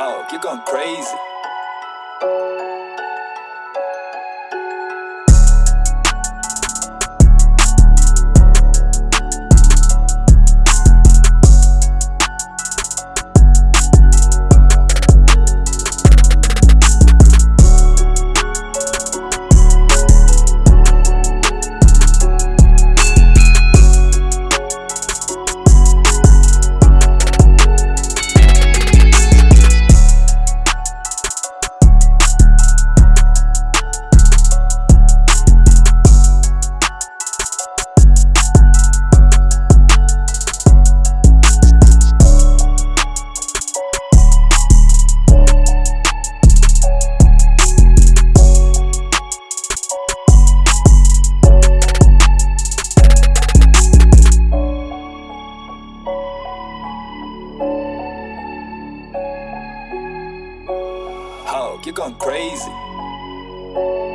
You're going crazy. dog, you're going crazy.